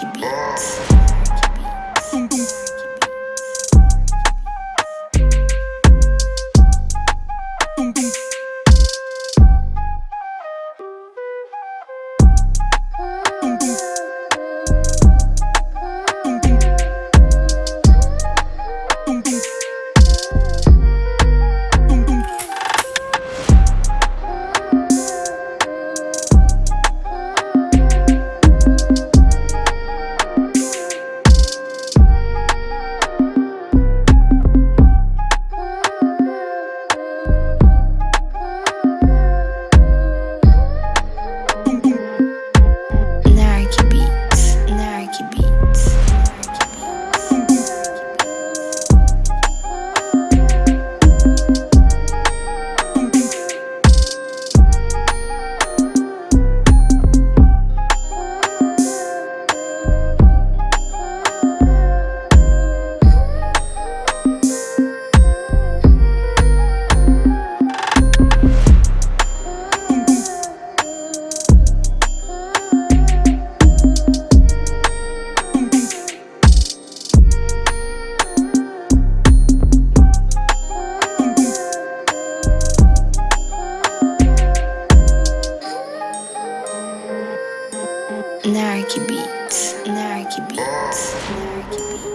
Tung tung. Tung tung. Tung Narc Beats. Narc Beats. Narc Beats.